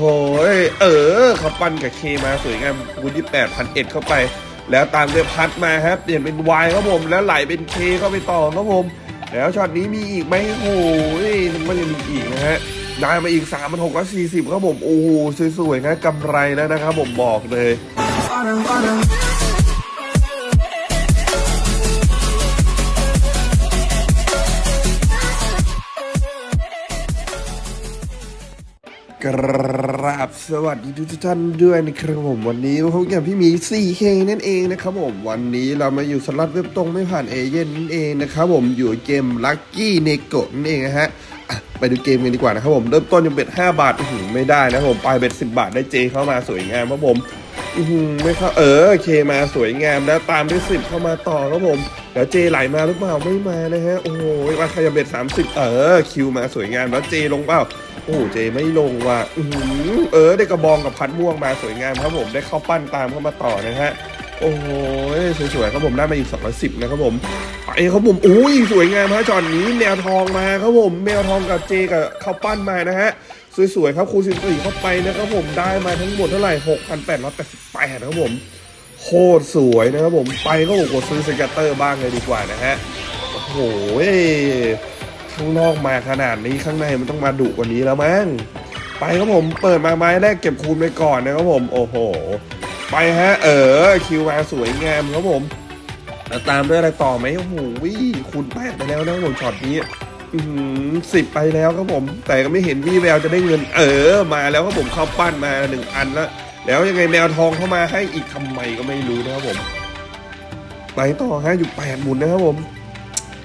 โอ้ยเออเขาปั้นกับเคมาสวยงามคูณยี่แปดพันเอ็ดเข้าไป แล้วตามด้วยพัดมาครับเปลี่ยนเป็นวายครับผมแล้วไหลเป็นเคเข้าไปต่อครับผม แล้วช็อตนี้มีอีกไหมโอ้ยมันยังมีอีกนะฮะได้มาอีก3ามพันหกร้อยสี่สิบครับผม โอ้โหสวยๆนะกำไรแล้วนะครับผมบอกเลย กราบสวัสดีทุกท่านด้วยนะครับผมวันนี้พบกับพี่หมี 4K นั่นเองนะครับผมวันนี้เรามาอยู่สล็อตเว็บตรงไม่ผ่านเอเย่นนั่นเองนะครับผมอยู่เกม Lucky n e g o นั่นเองนะฮะไปดูเกมกันดีกว่านะครับผมเริ่มต้นยังเบ็ด5 บาทไม่ได้นะครับผมปลายเบ็ด10 บาทได้เจเข้ามาสวยงามครับผมไม่เข้าเออเคมาสวยงามแล้วตามด้วย10เข้ามาต่อครับผมเดี๋ยวเจไหลมาหรือเปล่าไม่มานะฮะโอ้โหมาขยับเบ็ด30เออคิวมาสวยงามแล้วเจลงเปล่า โอ้เจไม่ลงว่ะอือเออได้กระบองกับพัดม่วงมาสวยงามครับผมได้เข้าปั้นตามเข้ามาต่อนะฮะโอ้โหสวยๆครับผมได้มาอีก210นะครับผมไปครับผมอุ้ยสวยงามฮะจอนนี้แมวทองมาครับผมแมวทองกับเจกับเข้าปั้นมานะฮะสวยๆครับคูณสิบสี่เข้าไปนะครับผมได้มาทั้งหมดเท่าไหร่6,888ครับผมโคตรสวยนะครับผมไปก็บอกว่าซื้อสเก็ตเตอร์บ้างเลยดีกว่านะฮะโอ้โห ข้างนอกมาขนาดนี้ข้างในมันต้องมาดุกว่านี้แล้วมั้งไปครับผมเปิดมาไม้แรกเก็บคูณไปก่อนนะครับผม โอ้โห ไปฮะ เออคิวมาสวยงามครับผมแล้วตามด้วยอะไรต่อไหมโอ้โหคูณแปดไปแล้วนะผมช็อตนี้สิบไปแล้วครับผม แต่ก็ไม่เห็นวี่แววจะได้เงิน เออ มาแล้วครับผมเข้าปั้นมาหนึ่งอันแล้วแล้วยังไงแมวทองเข้ามาให้อีกทำไมก็ไม่รู้นะครับผม ไปต่อฮะอยู่แปดหมุนนะครับผม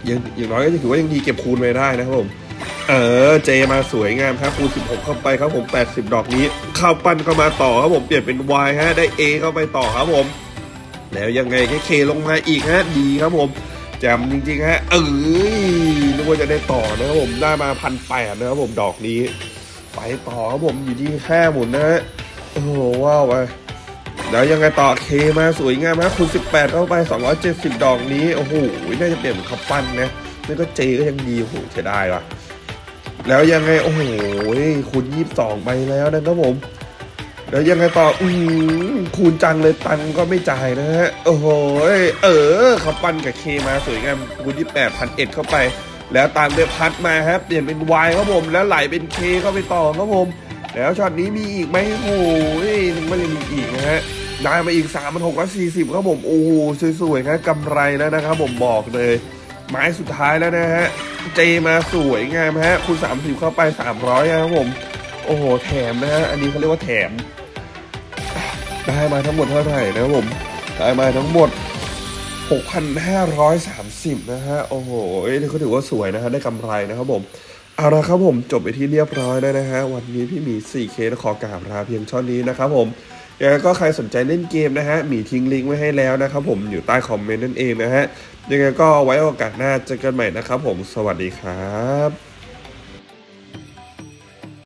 ยังอย่างน้อยก็จะถือว่ายังดีเก็บคูณไว้ได้นะครับผม เออเจมาสวยงามครับคูณ16 เข้าไปครับผม 80 ดอกนี้เข้าปั้นเข้ามาต่อครับผมเปลี่ยนเป็น Y ฮะได้ A เข้าไปต่อครับผม แล้วยังไงแค่เคลงมาอีกฮะดีครับผมจมจริงๆฮะเอ้ยนึกว่าจะได้ต่อนะครับผมได้มาพันแปดนะครับผมดอกนี้ ไปต่อครับผมอยู่ที่ห้าหมุนนะฮะโอ้ว้าวไป แล้วยังไงต่อเคมาสวยงามครับคูณ18 เข้าไป 270 ดอกนี้ โอ้โห น่าจะเปลี่ยนเป็นข้าปั้นนะนี่ก็เจก็ยังดีโอ้โหเสียดายว่ะ แล้วยังไง โอ้โหคูณ22 ไปแล้วนะครับผม แล้วยังไงต่อ อือคูณจังเลยตังก็ไม่จ่ายนะฮะ โอ้โห เออข้าปั้นกับเคมาสวยงามคูณ28พันเอ็ดเข้าไป แล้วตามด้วยพัดมาครับ เปลี่ยนเป็นวายครับผม แล้วไหลเป็นเคเข้าไปต่อครับผม แล้วช็อตนี้มีอีกไหมโอ้ยนึกว่าจะมีอีกนะฮะได้มาอีก3 6 4 0ครับผมโอ้โหสวยๆนะกำไรแล้วนะครับผมบอกเลย ไม้สุดท้ายแล้วนะฮะเจมาสวยงามฮะคุณ30 เข้าไป 300นะครับผม โอ้โหแถมนะฮะอันนี้เขาเรียกว่าแถม ได้มาทั้งหมดเท่าไหร่นะครับผม ได้มาทั้งหมด 6,530 นะฮะ โอ้โหนี่เขาถือว่าสวยนะฮะได้กำไรนะครับผม เอาละครับผมจบไปที่เรียบร้อยแล้วนะฮะวันนี้พี่หมี 4K ขอกราบลาเพียงเท่านี้นะครับผมยังไงก็ใครสนใจเล่นเกมนะฮะหมีทิ้งลิงก์ไว้ให้แล้วนะครับผมอยู่ใต้คอมเมนต์นั่นเองนะฮะยังไงก็ไว้โอกาสหน้าเจอกันใหม่นะครับผมสวัสดีครับ